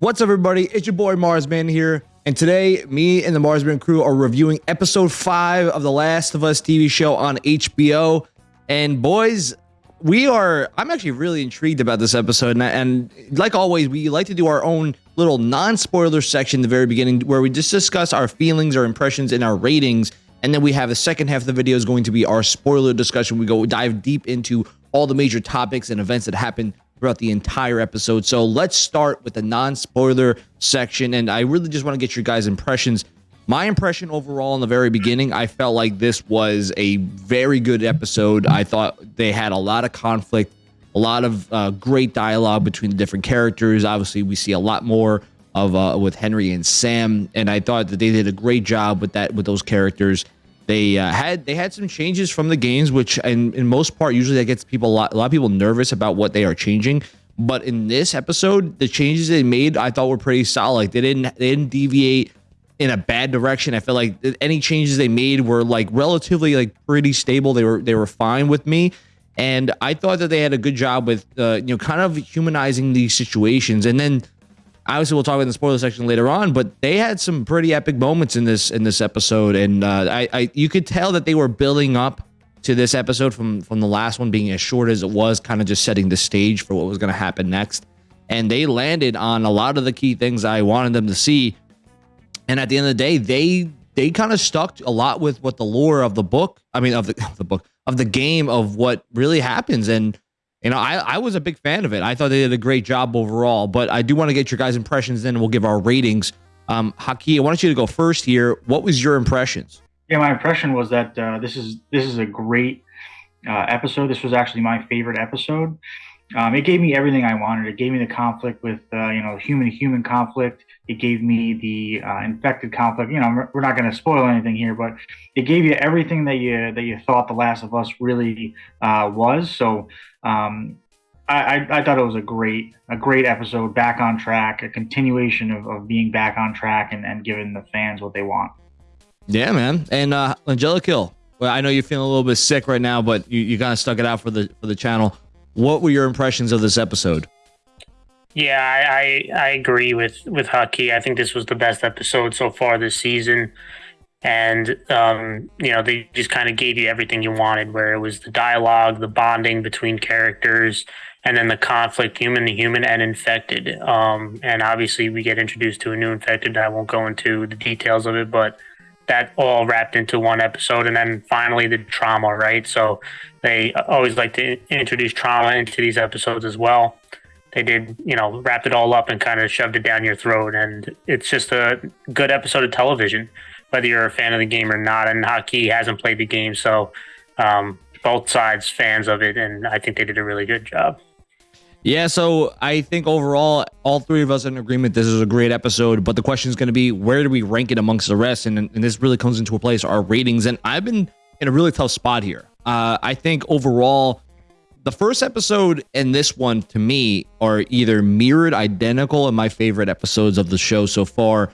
What's up, everybody? It's your boy Marsman here. And today, me and the Marsman crew are reviewing episode five of The Last of Us TV show on HBO. And boys, we are, I'm actually really intrigued about this episode. And, and like always, we like to do our own little non spoiler section in the very beginning where we just discuss our feelings, our impressions, and our ratings. And then we have the second half of the video is going to be our spoiler discussion. We go dive deep into all the major topics and events that happen throughout the entire episode. So let's start with the non-spoiler section. And I really just want to get your guys' impressions. My impression overall in the very beginning, I felt like this was a very good episode. I thought they had a lot of conflict, a lot of uh, great dialogue between the different characters. Obviously, we see a lot more of uh, with Henry and Sam, and I thought that they did a great job with that with those characters. They uh, had they had some changes from the games, which in, in most part usually that gets people a lot, a lot of people nervous about what they are changing. But in this episode, the changes they made I thought were pretty solid. They didn't they didn't deviate in a bad direction. I feel like any changes they made were like relatively like pretty stable. They were they were fine with me. And I thought that they had a good job with uh, you know kind of humanizing these situations. And then obviously we'll talk about in the spoiler section later on, but they had some pretty epic moments in this in this episode, and uh, I, I you could tell that they were building up to this episode from from the last one being as short as it was, kind of just setting the stage for what was going to happen next. And they landed on a lot of the key things I wanted them to see. And at the end of the day, they they kind of stuck a lot with what the lore of the book, I mean of the of the book of the game of what really happens and you know, I, I was a big fan of it. I thought they did a great job overall, but I do want to get your guys' impressions then we'll give our ratings. Um, Haki, I want you to go first here. What was your impressions? Yeah, my impression was that uh, this is this is a great uh, episode. This was actually my favorite episode. Um, it gave me everything I wanted. It gave me the conflict with uh, you know human human conflict. It gave me the uh, infected conflict. You know, we're not going to spoil anything here, but it gave you everything that you that you thought The Last of Us really uh, was. So um, I, I, thought it was a great a great episode. Back on track, a continuation of, of being back on track and, and giving the fans what they want. Yeah, man. And uh, Angelica, well, I know you're feeling a little bit sick right now, but you, you kind of stuck it out for the for the channel. What were your impressions of this episode? Yeah, I, I, I agree with with Haki. I think this was the best episode so far this season, and um, you know they just kind of gave you everything you wanted. Where it was the dialogue, the bonding between characters, and then the conflict, human to human and infected. Um, and obviously, we get introduced to a new infected. I won't go into the details of it, but that all wrapped into one episode. And then finally, the trauma, right? So they always like to introduce trauma into these episodes as well. They did, you know, wrapped it all up and kind of shoved it down your throat. And it's just a good episode of television, whether you're a fan of the game or not. And Haki hasn't played the game, so um, both sides fans of it, and I think they did a really good job. Yeah, so I think overall, all three of us are in agreement. This is a great episode, but the question is going to be where do we rank it amongst the rest? And, and this really comes into a place our ratings. And I've been in a really tough spot here. Uh, I think overall, the first episode and this one to me are either mirrored identical in my favorite episodes of the show so far.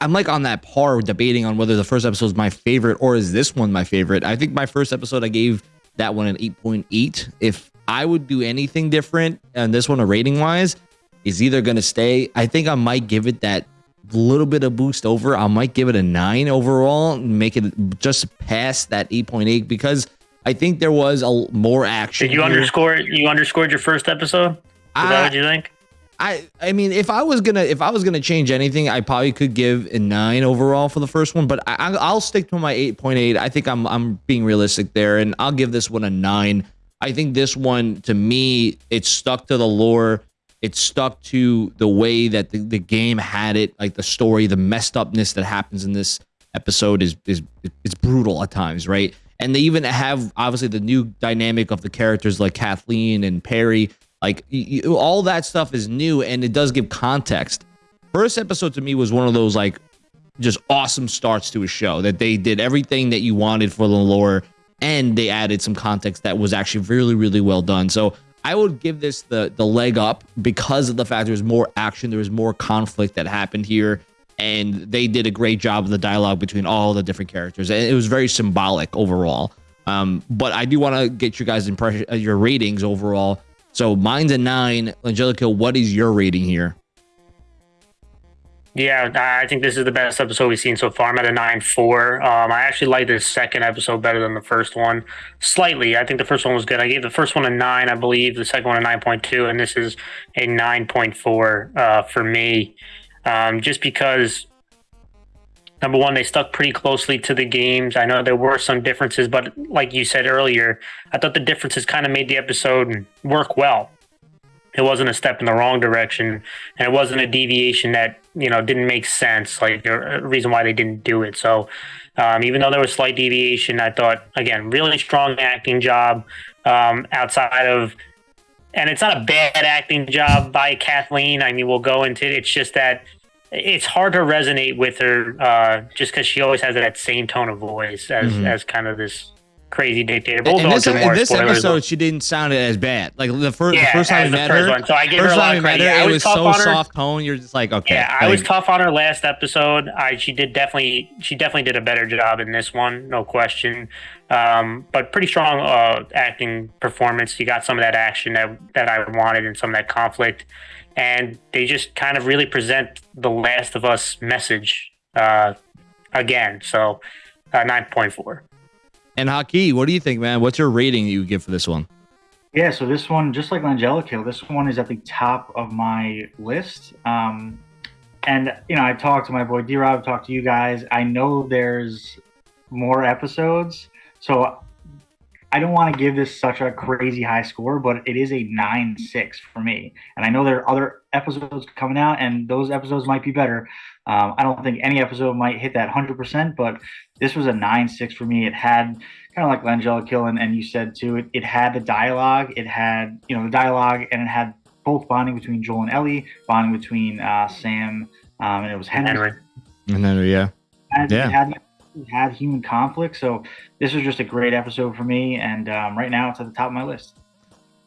I'm like on that par debating on whether the first episode is my favorite or is this one my favorite. I think my first episode I gave that one an 8.8. If I would do anything different and this one a rating wise is either going to stay. I think I might give it that little bit of boost over. I might give it a 9 overall, make it just past that 8.8 because I think there was a more action. Did you here. underscore you underscored your first episode? Is I, that what you think? I I mean, if I was gonna if I was gonna change anything, I probably could give a nine overall for the first one, but I, I'll stick to my eight point eight. I think I'm I'm being realistic there, and I'll give this one a nine. I think this one to me, it stuck to the lore. It stuck to the way that the, the game had it, like the story, the messed upness that happens in this episode is is it's brutal at times, right? And they even have obviously the new dynamic of the characters like Kathleen and Perry. Like you, all that stuff is new and it does give context. First episode to me was one of those like just awesome starts to a show that they did everything that you wanted for the lore and they added some context that was actually really really well done. So I would give this the the leg up because of the fact there's more action, there was more conflict that happened here and they did a great job of the dialogue between all the different characters and it was very symbolic overall um, but i do want to get you guys impression uh, your ratings overall so mine's a nine angelica what is your rating here Yeah, I think this is the best episode we've seen so far. I'm at a nine four. Um, I actually like this second episode better than the first one, slightly. I think the first one was good. I gave the first one a nine, I believe. The second one a nine point two, and this is a nine point four uh, for me. Um, just because number one, they stuck pretty closely to the games. I know there were some differences, but like you said earlier, I thought the differences kind of made the episode work well it wasn't a step in the wrong direction and it wasn't a deviation that you know didn't make sense like a reason why they didn't do it so um, even though there was slight deviation i thought again really strong acting job um, outside of and it's not a bad acting job by kathleen i mean we'll go into it it's just that it's hard to resonate with her uh, just because she always has that same tone of voice as mm-hmm. as kind of this crazy dictator. But we'll this, in this episode, she didn't sound as bad. Like the, fir- yeah, the first time we met her, one. so I give her a lot of credit. It was so soft tone. You're just like, okay. Yeah, like, I was tough on her last episode. I she did definitely she definitely did a better job in this one, no question. Um, but pretty strong uh, acting performance. You got some of that action that that I wanted and some of that conflict, and they just kind of really present the Last of Us message uh, again. So uh, nine point four. And Haki, what do you think, man? What's your rating you give for this one? Yeah, so this one, just like Angelica, this one is at the top of my list. Um, and you know, I talked to my boy D Rob, talked to you guys. I know there's more episodes, so I don't want to give this such a crazy high score, but it is a nine six for me. And I know there are other episodes coming out, and those episodes might be better. Um, I don't think any episode might hit that hundred percent, but this was a nine six for me. It had kind of like Angelica, and, and you said too, it, it had the dialogue, it had you know the dialogue, and it had both bonding between Joel and Ellie, bonding between uh, Sam, um, and it was Henry. Henry. And then, yeah, and yeah. It had, it had human conflict. So this was just a great episode for me, and um, right now it's at the top of my list.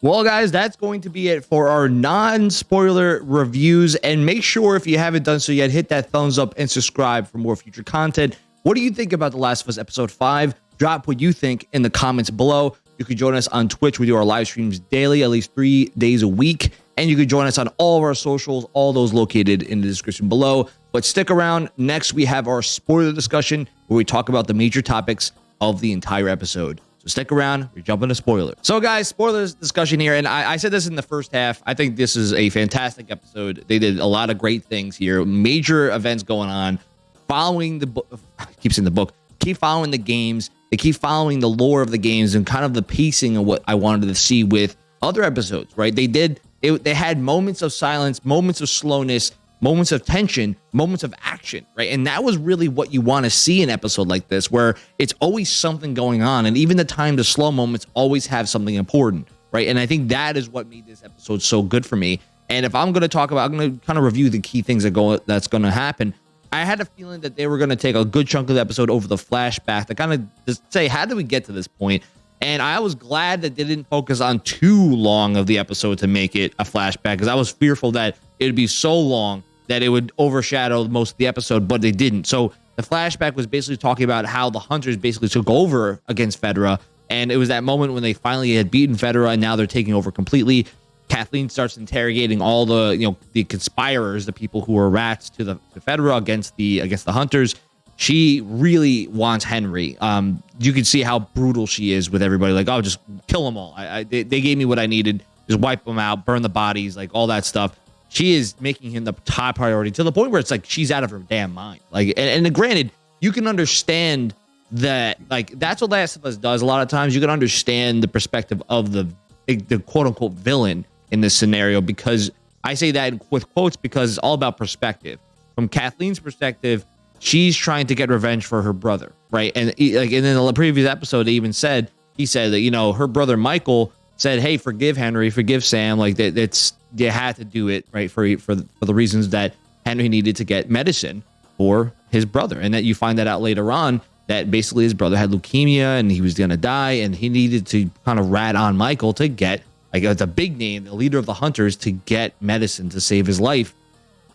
Well, guys, that's going to be it for our non spoiler reviews. And make sure if you haven't done so yet, hit that thumbs up and subscribe for more future content. What do you think about The Last of Us Episode 5? Drop what you think in the comments below. You can join us on Twitch. We do our live streams daily, at least three days a week. And you can join us on all of our socials, all those located in the description below. But stick around. Next, we have our spoiler discussion where we talk about the major topics of the entire episode. So stick around. We're jumping to spoilers. So, guys, spoilers discussion here. And I, I, said this in the first half. I think this is a fantastic episode. They did a lot of great things here. Major events going on following the book, keeps in the book, keep following the games. They keep following the lore of the games and kind of the pacing of what I wanted to see with other episodes, right? They did, it, they had moments of silence, moments of slowness, moments of tension, moments of action, right? And that was really what you want to see in an episode like this, where it's always something going on. And even the time to slow moments always have something important, right? And I think that is what made this episode so good for me. And if I'm going to talk about, I'm going to kind of review the key things that go that's going to happen. I had a feeling that they were going to take a good chunk of the episode over the flashback to kind of just say, how did we get to this point? And I was glad that they didn't focus on too long of the episode to make it a flashback because I was fearful that it'd be so long that it would overshadow most of the episode, but they didn't. So the flashback was basically talking about how the hunters basically took over against Fedra. And it was that moment when they finally had beaten Fedra and now they're taking over completely. Kathleen starts interrogating all the you know the conspirators, the people who were rats to the to Fedra against the against the hunters. She really wants Henry. Um, you can see how brutal she is with everybody. Like, oh, just kill them all. I, I they, they gave me what I needed. Just wipe them out, burn the bodies, like all that stuff. She is making him the top priority to the point where it's like she's out of her damn mind. Like, and, and granted, you can understand that. Like, that's what Last of Us does. A lot of times, you can understand the perspective of the the quote unquote villain in this scenario because I say that with quotes because it's all about perspective. From Kathleen's perspective, she's trying to get revenge for her brother, right? And like, and in the previous episode, they even said he said that you know her brother Michael said, "Hey, forgive Henry, forgive Sam. Like that, it's you had to do it right for for for the reasons that Henry needed to get medicine for his brother, and that you find that out later on." That basically his brother had leukemia and he was gonna die, and he needed to kind of rat on Michael to get like it's a big name, the leader of the hunters, to get medicine to save his life.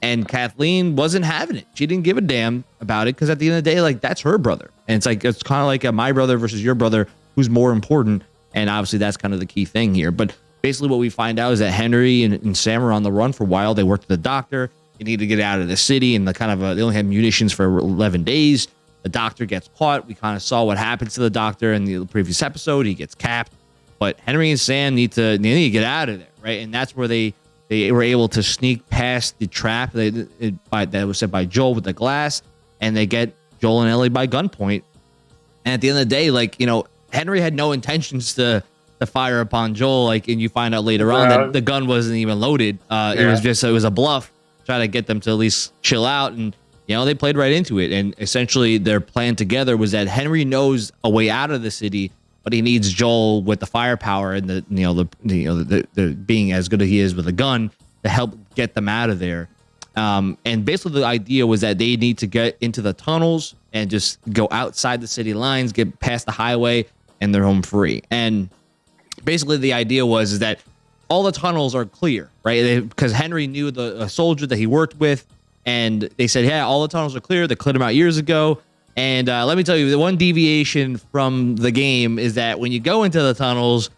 And Kathleen wasn't having it. She didn't give a damn about it because at the end of the day, like that's her brother. And it's like it's kind of like a my brother versus your brother, who's more important. And obviously that's kind of the key thing here. But basically what we find out is that Henry and, and Sam are on the run for a while. They worked with the doctor. They need to get out of the city, and the kind of uh, they only had munitions for 11 days. The doctor gets caught. We kind of saw what happens to the doctor in the previous episode. He gets capped, but Henry and Sam need to they need to get out of there, right? And that's where they they were able to sneak past the trap that, it, by, that was set by Joel with the glass, and they get Joel and Ellie by gunpoint. And at the end of the day, like you know, Henry had no intentions to to fire upon Joel. Like, and you find out later on that the gun wasn't even loaded. Uh, yeah. It was just it was a bluff, try to get them to at least chill out. And you know, they played right into it. And essentially, their plan together was that Henry knows a way out of the city, but he needs Joel with the firepower and the you know the you know the, the being as good as he is with a gun to help get them out of there. Um, and basically, the idea was that they need to get into the tunnels and just go outside the city lines, get past the highway, and they're home free. And basically the idea was is that all the tunnels are clear, right? Because Henry knew the soldier that he worked with, and they said, "Yeah, all the tunnels are clear." They cleared them out years ago. And uh, let me tell you, the one deviation from the game is that when you go into the tunnels,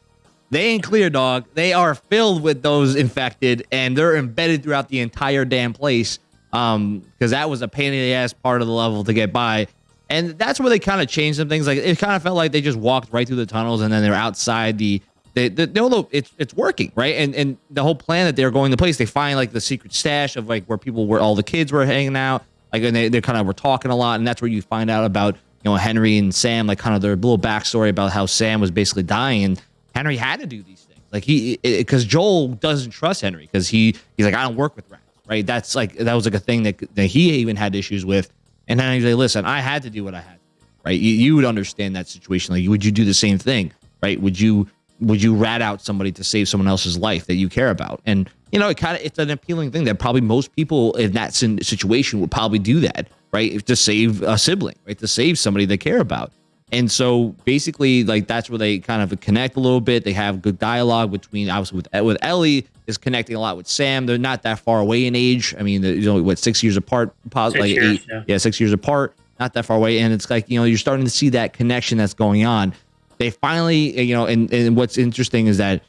they ain't clear, dog. They are filled with those infected, and they're embedded throughout the entire damn place. Um, because that was a pain in the ass part of the level to get by. And that's where they kind of changed some things. Like it kind of felt like they just walked right through the tunnels, and then they're outside the they, they no, it's it's working, right? And and the whole plan that they're going to place, they find like the secret stash of like where people where all the kids were hanging out, like and they they kind of were talking a lot, and that's where you find out about you know Henry and Sam, like kind of their little backstory about how Sam was basically dying, and Henry had to do these things, like he because Joel doesn't trust Henry because he he's like I don't work with rats, right? That's like that was like a thing that that he even had issues with, and then he's like, listen, I had to do what I had to do, right? You, you would understand that situation, like would you do the same thing, right? Would you would you rat out somebody to save someone else's life that you care about? And you know, it kind of it's an appealing thing that probably most people in that situation would probably do that, right? To save a sibling, right? To save somebody they care about. And so basically, like that's where they kind of connect a little bit. They have good dialogue between obviously with with Ellie is connecting a lot with Sam. They're not that far away in age. I mean, you know, what six years apart, six like years, eight, yeah. yeah, six years apart, not that far away. And it's like you know, you're starting to see that connection that's going on they finally, you know, and, and what's interesting is that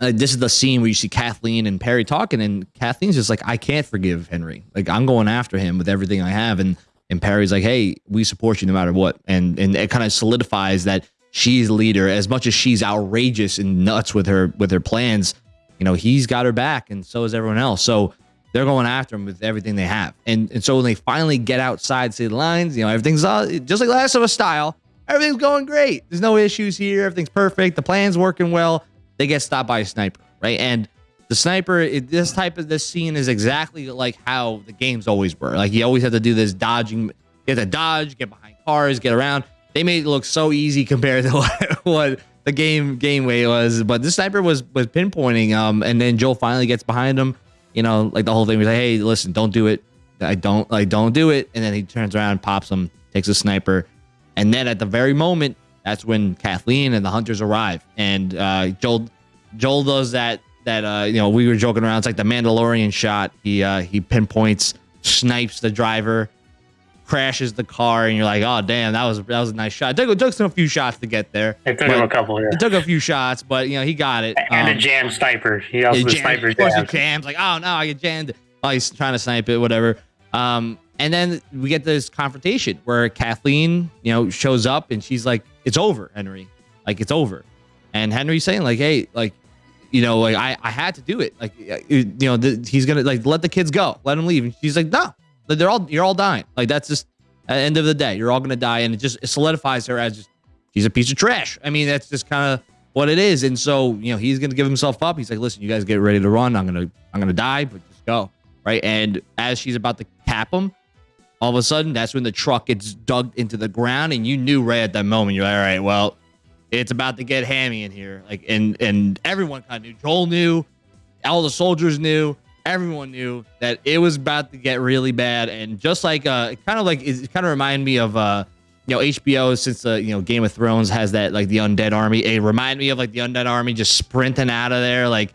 uh, this is the scene where you see Kathleen and Perry talking, and Kathleen's just like, I can't forgive Henry. Like I'm going after him with everything I have, and and Perry's like, Hey, we support you no matter what, and and it kind of solidifies that she's leader. As much as she's outrageous and nuts with her with her plans, you know, he's got her back, and so is everyone else. So they're going after him with everything they have, and and so when they finally get outside city lines, you know, everything's all, just like Last of Us style everything's going great. There's no issues here. Everything's perfect. The plan's working well. They get stopped by a sniper, right? And the sniper, it, this type of this scene is exactly like how the games always were. Like you always have to do this dodging. You have to dodge, get behind cars, get around. They made it look so easy compared to what, what the game game way was. But this sniper was was pinpointing. Um, and then Joel finally gets behind him. You know, like the whole thing was like, hey, listen, don't do it. I don't like, don't do it. And then he turns around, pops him, takes a sniper and then at the very moment, that's when Kathleen and the hunters arrive. And uh, Joel Joel does that that uh, you know we were joking around. It's like the Mandalorian shot. He uh, he pinpoints, snipes the driver, crashes the car, and you're like, oh damn, that was that was a nice shot. It took, it took some a few shots to get there. It took him a couple. Yeah. It took a few shots, but you know he got it. And um, a jam sniper. He also the jam, sniper. Of course, he jams. Like oh no, I get jammed. Oh, he's trying to snipe it, whatever. Um, and then we get this confrontation where Kathleen, you know, shows up and she's like, "It's over, Henry. Like it's over." And Henry's saying like, "Hey, like, you know, like I, I had to do it. Like, you know, the, he's gonna like let the kids go, let them leave." And she's like, "No, they're all you're all dying. Like that's just at the end of the day, you're all gonna die." And it just it solidifies her as just she's a piece of trash. I mean, that's just kind of what it is. And so, you know, he's gonna give himself up. He's like, "Listen, you guys get ready to run. I'm gonna I'm gonna die, but just go." Right. And as she's about to cap him, all of a sudden, that's when the truck gets dug into the ground, and you knew right at that moment, you're like, all right, well, it's about to get hammy in here. Like, and and everyone kind of knew. Joel knew, all the soldiers knew, everyone knew that it was about to get really bad. And just like, uh, kind of like, it kind of reminded me of, uh, you know, HBO since the you know Game of Thrones has that like the undead army. It reminded me of like the undead army just sprinting out of there. Like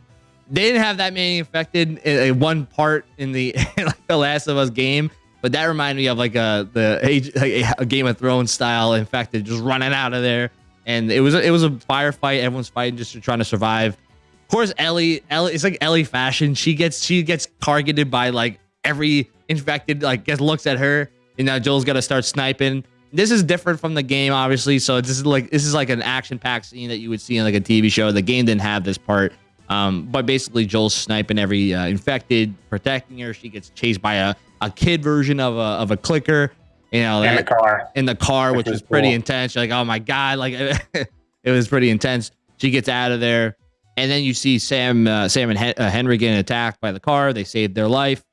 they didn't have that many infected in, in one part in the like the Last of Us game but that reminded me of like a the a Game of Thrones style infected just running out of there. And it was it was a firefight. Everyone's fighting just trying to survive. Of course, Ellie Ellie it's like Ellie fashion. She gets she gets targeted by like every infected like gets looks at her, and now Joel's got to start sniping. This is different from the game, obviously. So this is like this is like an action-packed scene that you would see in like a TV show. The game didn't have this part. Um, but basically, Joel's sniping every uh, infected, protecting her. She gets chased by a, a kid version of a of a clicker. You know, in the car. In the car, which, which was pretty cool. intense. You're like, oh my god, like it was pretty intense. She gets out of there, and then you see Sam, uh, Sam and uh, Henry getting attacked by the car. They save their life,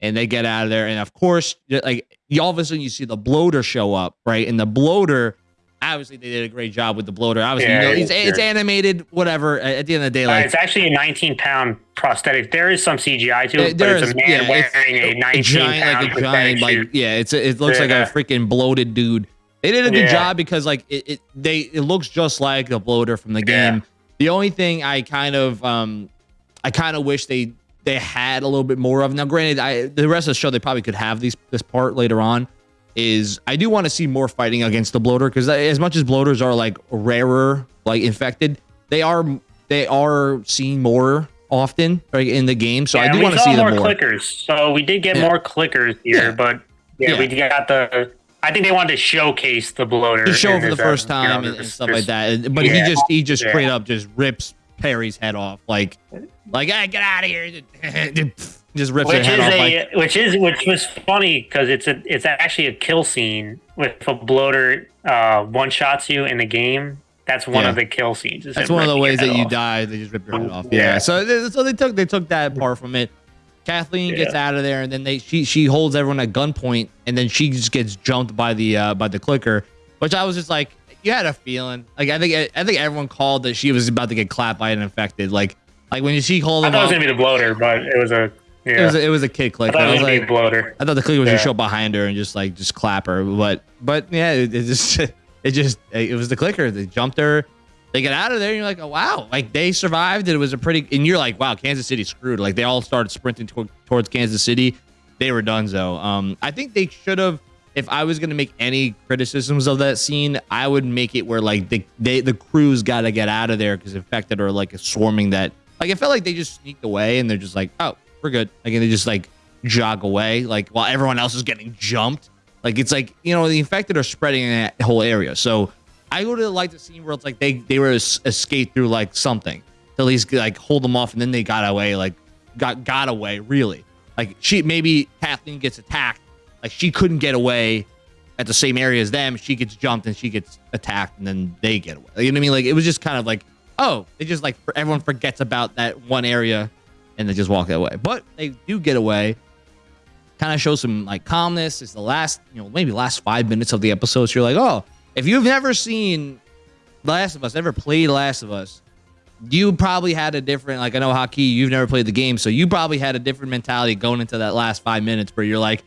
and they get out of there. And of course, like all of a sudden, you see the bloater show up, right? And the bloater obviously they did a great job with the bloater. Obviously, yeah, you know, it's, it's, animated, whatever. At the end of the day, like uh, it's actually a 19 pound prosthetic. There is some CGI to it, there but is, it's a man yeah, wearing a 19 giant, pound like a giant, like yeah, it's a, it looks yeah. like a freaking bloated dude. They did a good job because like it, it, they it looks just like the bloater from the game. The only thing I kind of um I kind of wish they they had a little bit more of. Now, granted, I the rest of the show they probably could have these this part later on is I do want to see more fighting against the bloater because as much as bloaters are like rarer, like infected, they are they are seen more often right, in the game. So yeah, I do want to see more them more clickers. So we did get yeah. more clickers here, yeah. but yeah, we got the. I think they wanted to showcase the bloater to show for the first time you know, and, and, stuff like that. But he just he just straight up just rips Perry's head off like like hey, get out of here. just rips which head off. A, like, which is which was funny because it's a it's actually a kill scene with a bloater uh, one shots you in the game. That's one yeah. of the kill scenes. That's one of the ways that off. you die. They just rip your head off. Yeah. yeah. So they, so they took they took that part from it. Kathleen yeah. gets out of there, and then they she she holds everyone at gunpoint, and then she just gets jumped by the uh, by the clicker, which I was just like, you had a feeling. Like I think I think everyone called that she was about to get clapped by an infected. Like like when she called. I thought it was gonna be the bloater, but it was a yeah. It was a, it was a kid click. I thought it was, like bloater. I thought the click was yeah. just show behind her and just like just clap her, but but yeah, it, it just it just it was the clicker. They jumped her. They get out of there, and you're like, oh wow, like they survived. It was a pretty, and you're like, wow, Kansas City screwed. Like they all started sprinting to, towards Kansas City. They were done though. Um, I think they should have. If I was gonna make any criticisms of that scene, I would make it where like the they the crews got to get out of there because infected are like a swarming that. Like it felt like they just sneaked away and they're just like, oh, we're good. Like, and they just like jog away, like while everyone else is getting jumped. Like, it's like, you know, the infected are spreading in that whole area. So I would have liked the scene where it's like they, they were escaped through like something to at least like hold them off and then they got away, like got, got away really. Like she, maybe Kathleen gets attacked. Like she couldn't get away at the same area as them. She gets jumped and she gets attacked and then they get away. You know what I mean? Like it was just kind of like, oh, they just like everyone forgets about that one area and they just walk away. But they do get away. Kind of show some like calmness. It's the last, you know, maybe last five minutes of the episode. So you're like, oh, if you've never seen Last of Us, never played Last of Us, you probably had a different, like I know Haki, you've never played the game, so you probably had a different mentality going into that last five minutes where you're like,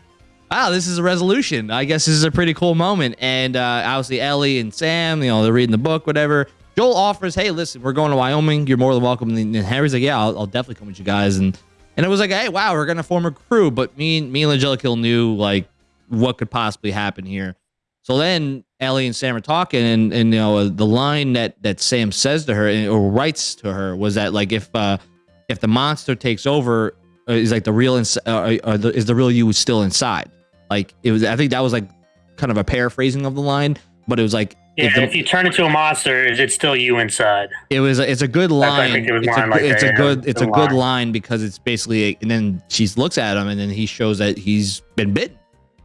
wow, this is a resolution. I guess this is a pretty cool moment. And uh, obviously Ellie and Sam, you know, they're reading the book, whatever. Joel offers, "Hey, listen, we're going to Wyoming. You're more than welcome." And Harry's like, "Yeah, I'll, I'll definitely come with you guys." And and it was like, "Hey, wow, we're gonna form a crew." But me and me and Angelica knew like what could possibly happen here. So then Ellie and Sam are talking, and and you know the line that that Sam says to her or writes to her was that like if uh if the monster takes over, uh, is like the real ins- uh, uh, the, is the real you still inside? Like it was. I think that was like kind of a paraphrasing of the line, but it was like yeah, if, the, if, you turn into a monster, is it still you inside? It was. It's a good line. It it's, a, like it's a, good. It's a line. good line because it's basically. And then she looks at him, and then he shows that he's been bitten,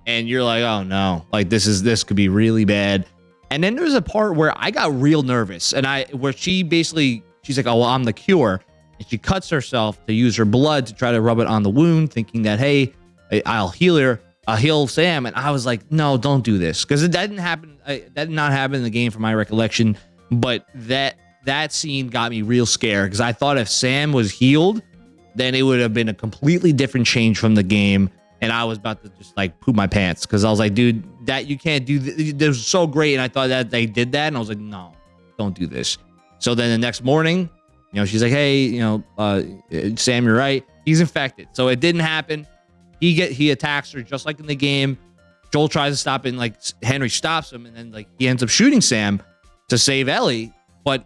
and you're like, oh no, like this is this could be really bad. And then there's a part where I got real nervous, and I where she basically she's like, oh well, I'm the cure, and she cuts herself to use her blood to try to rub it on the wound, thinking that hey, I'll heal her uh, heal Sam, and I was like, no, don't do this because it didn't happen. Uh, that did not happen in the game, from my recollection. But that that scene got me real scared because I thought if Sam was healed, then it would have been a completely different change from the game, and I was about to just like poop my pants because I was like, dude, that you can't do. Th- this was so great, and I thought that they did that, and I was like, no, don't do this. So then the next morning, you know, she's like, hey, you know, uh, Sam, you're right. He's infected. So it didn't happen. He get he attacks her just like in the game. Joel tries to stop and like Henry stops him, and then like he ends up shooting Sam to save Ellie. But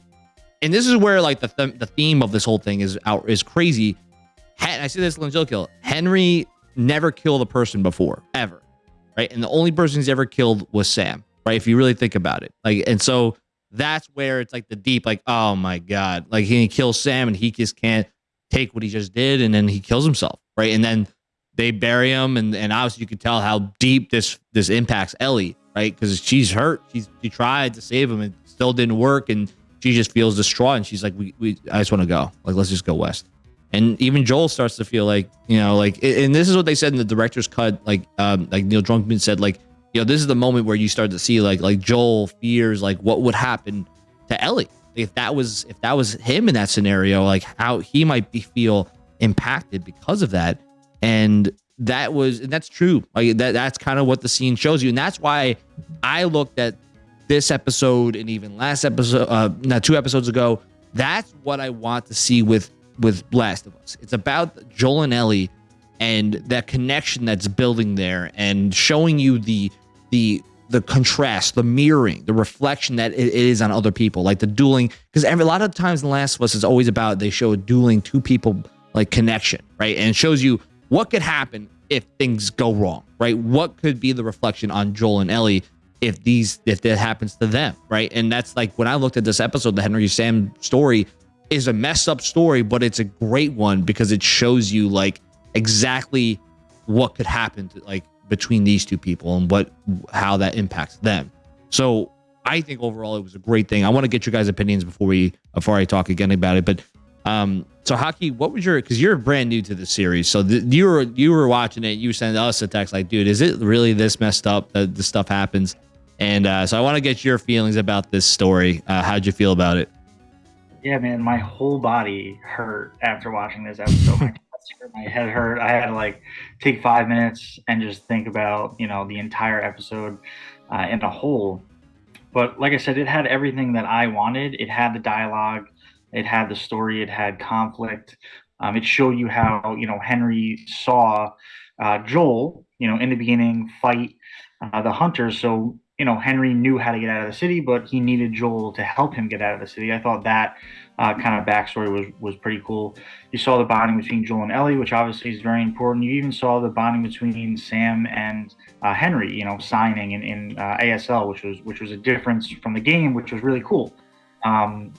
and this is where like the th- the theme of this whole thing is out is crazy. I see this Kill. Henry never killed a person before, ever. Right. And the only person he's ever killed was Sam. Right. If you really think about it. Like, and so that's where it's like the deep, like, oh my God. Like he kills Sam and he just can't take what he just did and then he kills himself. Right. And then they bury him and, and obviously you can tell how deep this this impacts Ellie, right? Because she's hurt. She's she tried to save him and still didn't work and she just feels distraught and she's like, We we I just want to go. Like let's just go west. And even Joel starts to feel like, you know, like and this is what they said in the director's cut, like um like Neil Druckmann said, like, you know, this is the moment where you start to see like like Joel fears like what would happen to Ellie. If that was if that was him in that scenario, like how he might be feel impacted because of that and that was and that's true. Like that that's kind of what the scene shows you. And that's why i looked at this episode and even last episode uh not two episodes ago. That's what i want to see with with last of us. It's about joel and ellie and that connection that's building there and showing you the the the contrast the mirroring the reflection that it is on other people like the dueling because every a lot of times in the last of us is always about they show a dueling two people like connection right? And it shows you what could happen if things go wrong, right? What could be the reflection on Joel and Ellie if these if that happens to them, right? And that's like when I looked at this episode, the Henry Sam story is a messed up story, but it's a great one because it shows you like exactly what could happen to like between these two people and what how that impacts them. So I think overall it was a great thing. I want to get your guys' opinions before we before I talk again about it, but um, so Haki, what was your? Because you're brand new to the series, so you were you were watching it. You sent us a text like, "Dude, is it really this messed up that this stuff happens?" And uh, so I want to get your feelings about this story. Uh, how'd you feel about it? Yeah, man, my whole body hurt after watching this episode. my, my head hurt. I had to like take five minutes and just think about you know the entire episode uh, in a whole. But like I said, it had everything that I wanted. It had the dialogue it had the story. It had conflict. Um, it showed you how you know Henry saw uh, Joel, you know, in the beginning fight uh, the hunters. So you know Henry knew how to get out of the city, but he needed Joel to help him get out of the city. I thought that uh, kind of backstory was was pretty cool. You saw the bonding between Joel and Ellie, which obviously is very important. You even saw the bonding between Sam and uh, Henry, you know, signing in, in uh, ASL, which was which was a difference from the game, which was really cool. Um,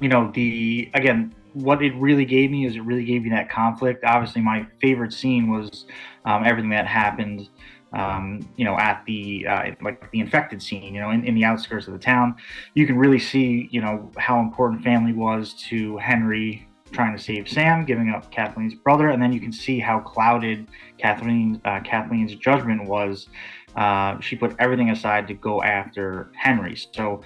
you know, the again, what it really gave me is it really gave me that conflict. Obviously, my favorite scene was um, everything that happened. Um, you know, at the uh, like the infected scene, you know, in, in the outskirts of the town, you can really see, you know, how important family was to Henry trying to save Sam, giving up Kathleen's brother, and then you can see how clouded Kathleen uh, Kathleen's judgment was. Uh, she put everything aside to go after Henry. So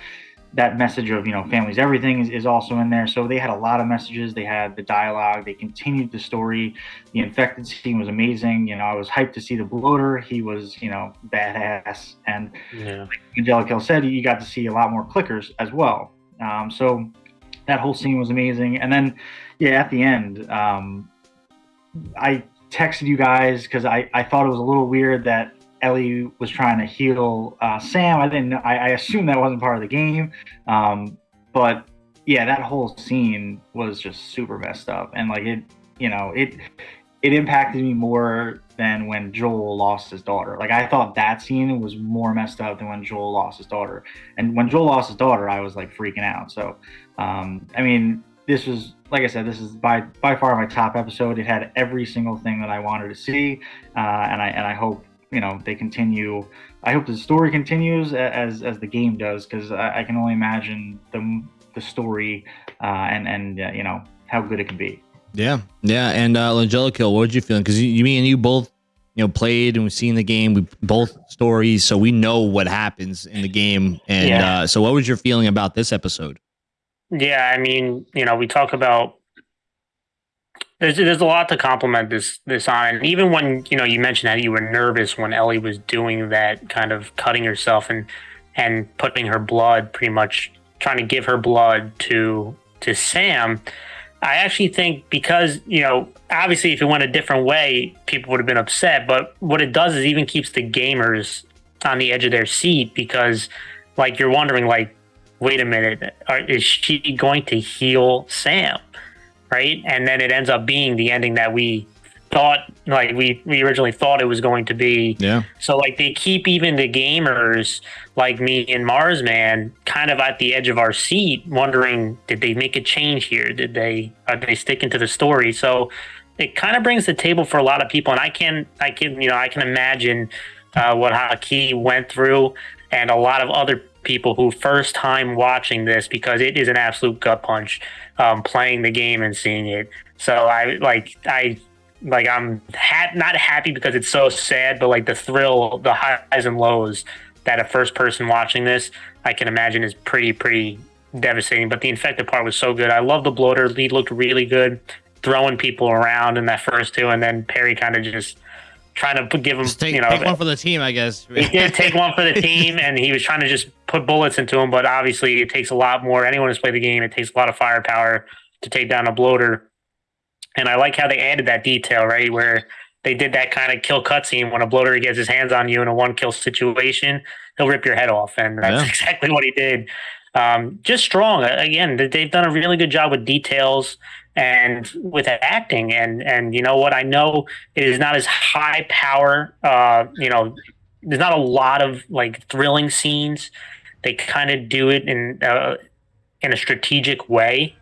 that message of you know families everything is, is also in there. So they had a lot of messages. They had the dialogue. They continued the story. The infected scene was amazing. You know i was hyped to see the bloater. He was you know badass. And yeah. like angelica said you got to see a lot more clickers as well. Um, so that whole scene was amazing. And then yeah at the end um, i texted you guys because I, I thought it was a little weird that Ellie was trying to heal uh, Sam. I didn't. I, I assumed that wasn't part of the game, um, but yeah, that whole scene was just super messed up, and like it, you know, it it impacted me more than when Joel lost his daughter. Like I thought that scene was more messed up than when Joel lost his daughter. And when Joel lost his daughter, I was like freaking out. So, um, I mean, this was like I said, this is by by far my top episode. It had every single thing that I wanted to see, uh, and I and I hope you know they continue. I hope the story continues as as the game does because I, I, can only imagine the the story uh, and and uh, you know how good it can be. Yeah, yeah. And uh, Angelica, what did you feel? Because you, you, me and you both, you know, played and we've seen the game. We both stories, so we know what happens in the game. And yeah. uh, so, what was your feeling about this episode? Yeah, I mean, you know, we talk about there's there's a lot to compliment this this on. And even when you know you mentioned that you were nervous when Ellie was doing that kind of cutting herself and and putting her blood, pretty much trying to give her blood to to Sam. I actually think because you know obviously if it went a different way, people would have been upset. But what it does is even keeps the gamers on the edge of their seat because like you're wondering like wait a minute, are, is she going to heal Sam? Right? And then it ends up being the ending that we thought like we we originally thought it was going to be. Yeah. So like they keep even the gamers like me and Marsman kind of at the edge of our seat, wondering did they make a change here? Did they are they sticking to the story? So it kind of brings the table for a lot of people, and I can I can you know I can imagine uh, what Haki went through, and a lot of other people who first time watching this because it is an absolute gut punch um, playing the game and seeing it. So I like I like I'm ha- not happy because it's so sad, but like the thrill, the highs and lows that a first person watching this, I can imagine is pretty pretty devastating. But the infected part was so good. I love the bloater. He looked really good, throwing people around in that first two, and then Perry kind of just trying to give him, Just take, you know, take one for the team, I guess. he did take one for the team, and he was trying to just put bullets into him. But obviously, it takes a lot more. Anyone who's played the game, it takes a lot of firepower to take down a bloater. And I like how they added that detail, right, where they did that kind of kill cutscene when a bloater gets his hands on you in a one kill situation, he'll rip your head off, and that's Yeah. exactly what he did. Um, just strong. Again, they've done a really good job with details and with acting. And and you know what? I know it is not as high power uh you know there's not a lot of like thrilling scenes. They kind of do it in uh, in a strategic way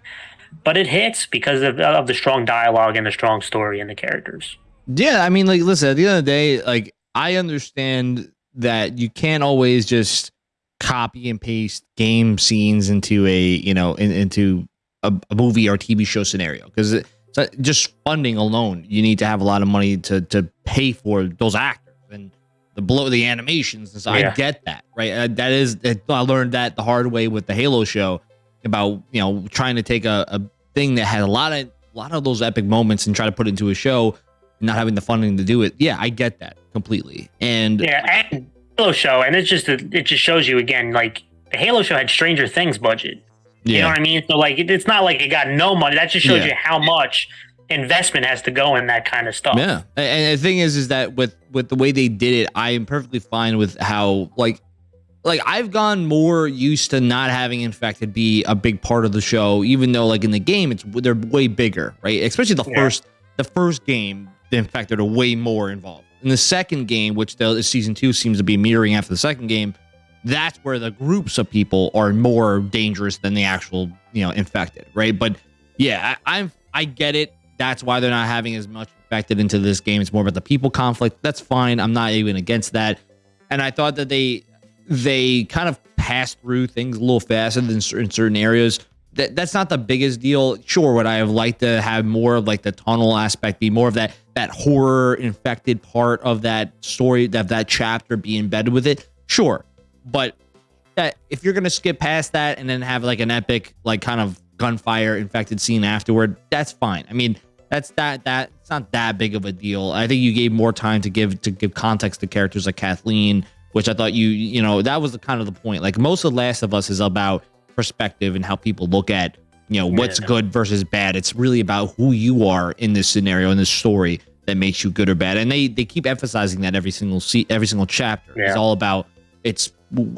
but it hits because of, of the strong dialogue and the strong story and the characters. Yeah, I mean, like, listen, at the end of the day, like, I understand that you can't always just copy and paste game scenes into a, you know, in, into a, a movie or TV show scenario because just funding alone, you need to have a lot of money to to pay for those actors and the blow the animations. And so Yeah. I get that, right? Uh, that is, I learned that the hard way with the Halo show about you know trying to take a, a thing that had a lot of a lot of those epic moments and try to put it into a show not having the funding to do it. Yeah, I get that completely. And yeah and halo show and it's just it just shows you again like the halo show had stranger things budget You know what I mean? So like, it, it's not like it got no money. That just shows Yeah. you how much investment has to go in that kind of stuff. yeah. And- And the thing is, is that with with the way they did it, I am perfectly fine with how like like I've gone more used to not having infected be a big part of the show, even though like in the game it's they're way bigger, right? Especially the Yeah. first the first game, the infected are way more involved. In the second game, which the season two seems to be mirroring after the second game, that's where the groups of people are more dangerous than the actual you know infected, right? But yeah, I, I'm I get it. That's why they're not having as much infected into this game. It's more about the people conflict. That's fine. I'm not even against that. And I thought that they they kind of passed through things a little faster than in certain areas. That that's not the biggest deal. Sure, would I have liked to have more of like the tunnel aspect, be more of that that horror infected part of that story, that that chapter be embedded with it? Sure, but that if you're gonna skip past that and then have like an epic like kind of gunfire infected scene afterward, that's fine. I mean, that's that that it's not that big of a deal. I think you gave more time to give to give context to characters like Kathleen, which I thought you you know that was the kind of the point. Like most of The Last of Us is about perspective and how people look at you know what's Yeah. good versus bad. It's really about who you are in this scenario in this story that makes you good or bad. And they they keep emphasizing that every single se- every single chapter is Yeah. all about it's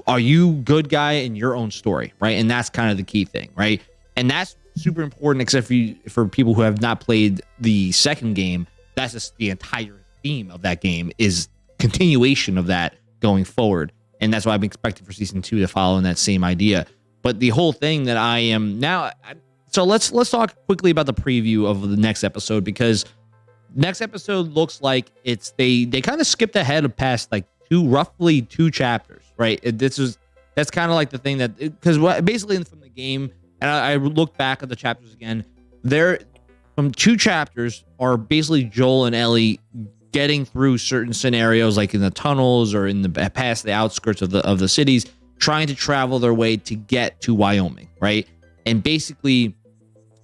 are you good guy in your own story, right? And that's kind of the key thing, right? And that's super important, except for you, for people who have not played the second game. That's just the entire theme of that game is continuation of that going forward, and that's why I'm expecting for season two to follow in that same idea. But the whole thing that I am now, I- so let's let's talk quickly about the preview of the next episode because next episode looks like it's they they kind of skipped ahead of past like two roughly two chapters right? It- this is that's kind of like the thing that because what basically from the game and I, I look back at the chapters again there from two chapters are basically joel and ellie getting through certain scenarios like in the tunnels or in the past the outskirts of the of the cities trying to travel their way to get to wyoming right? And basically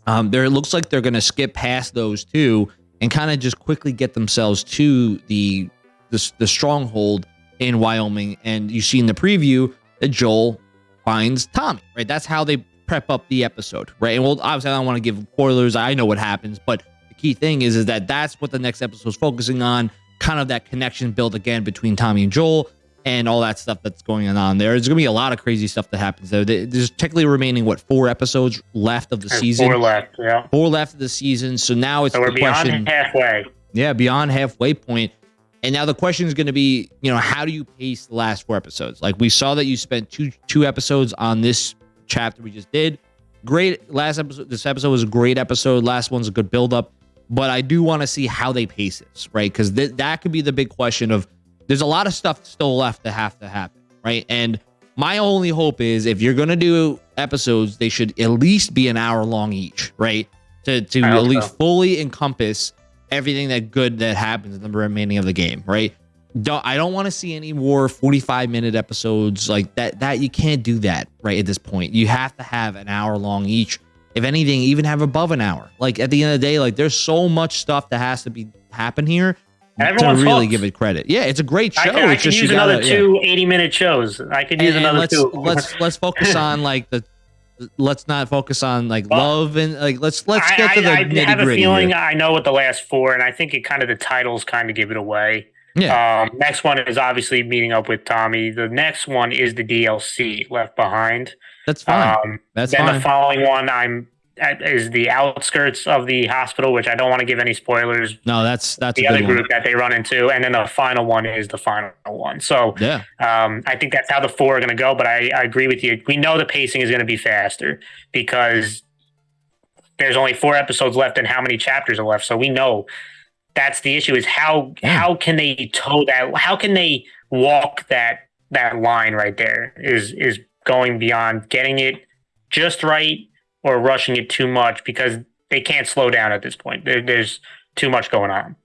um, there it looks like they're going to skip past those two and kind of just quickly get themselves to the, the the stronghold in Wyoming. And you see in the preview that Joel finds Tommy. Right, that's how they prep up the episode. Right, and well, obviously I don't want to give spoilers. I know what happens, but the key thing is is that that's what the next episode is focusing on. Kind of that connection built again between Tommy and Joel. And all that stuff that's going on there. There's gonna be a lot of crazy stuff that happens there. There- There's technically remaining what four episodes left of the There's season Four left. Yeah. four left of the season. So now it's So we're the beyond question. halfway. Yeah, beyond halfway point. And now the question is going to be, you know, how do you pace the last four episodes? Like we saw that you spent two two episodes on this chapter we just did. Great last episode. This episode was a great episode. Last one's a good build up. But I do want to see how they pace this, right? Because th- that could be the big question of there's a lot of stuff still left to have to happen, right? And my only hope is if you're gonna do episodes, they should at least be an hour long each, right? To to at least fully encompass everything that good that happens in the remaining of the game, right? Don't, I don't want to see any more 45 minute episodes like that. That you can't do that right at this point. You have to have an hour long each. If anything, even have above an hour. Like at the end of the day, like there's so much stuff that has to be happen here Everyone's to really hooked. give it credit. Yeah, it's a great show. I could, I could use another gotta, two yeah. 80 minute shows. I could use and, another let's, two. let's let's focus on like the let's not focus on like well, love and like let's let's get to the I, I have a feeling here. I know what the last four, and I think it kind of the titles kind of give it away. Yeah. Um, next one is obviously meeting up with Tommy. The next one is the DLC Left Behind. That's fine. Um, That's then fine. the following one, I'm is the outskirts of the hospital, which I don't want to give any spoilers. No, that's that's the other group that they run into, and then the final one is the final one. So yeah, um, I think that's how the four are going to go. But I, I agree with you. We know the pacing is going to be faster because there's only four episodes left, and how many chapters are left. So we know that's the issue: is how yeah. how can they toe that? How can they walk that that line right there? Is is going beyond getting it just right or rushing it too much because they can't slow down at this point. There, there's too much going on.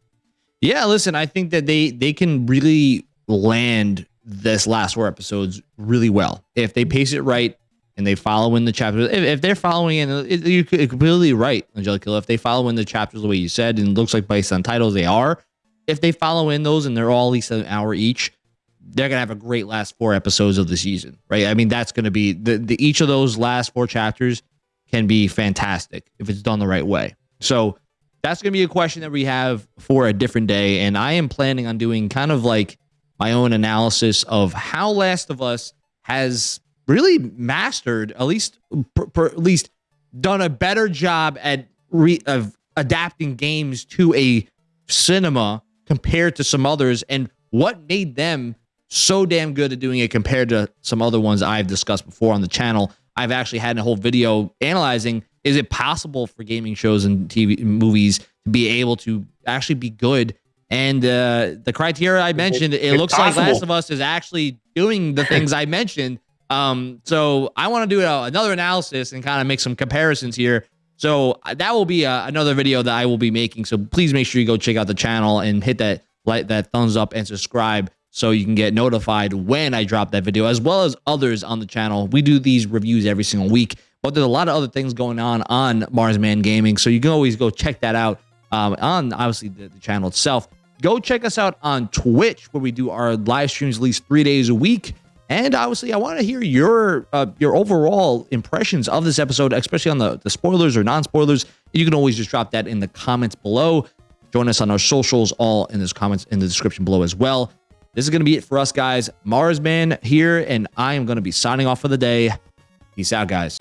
Yeah, listen, I think that they they can really land this last four episodes really well if they pace it right and they follow in the chapters. If, if they're following in, it, you're completely right, Angelica. If they follow in the chapters the way you said, and it looks like based on titles they are, if they follow in those and they're all at least an hour each, they're gonna have a great last four episodes of the season, right? I mean, that's gonna be the, the each of those last four chapters can be fantastic if it's done the right way. So that's going to be a question that we have for a different day. And I am planning on doing kind of like my own analysis of how Last of Us has really mastered, at least, per, per, at least done a better job at re, of adapting games to a cinema compared to some others, and what made them so damn good at doing it compared to some other ones I've discussed before on the channel. I've actually had a whole video analyzing is it possible for gaming shows and TV movies to be able to actually be good? And uh, the criteria I mentioned, it, it looks possible. like Last of Us is actually doing the things I mentioned. Um, so I want to do a, another analysis and kind of make some comparisons here. So uh, that will be a, uh, another video that I will be making. So please make sure you go check out the channel and hit that like that thumbs up and subscribe so you can get notified when I drop that video, as well as others on the channel. We do these reviews every single week, but there's a lot of other things going on on Marsman Gaming, so you can always go check that out um, on obviously the, the channel itself. Go check us out on Twitch, where we do our live streams at least three days a week. And obviously, I want to hear your uh, your overall impressions of this episode, especially on the, the spoilers or non-spoilers. You can always just drop that in the comments below. Join us on our socials, all in this comments in the description below as well. This is going to be it for us, guys. Marsman here, and I am going to be signing off for the day. Peace out, guys.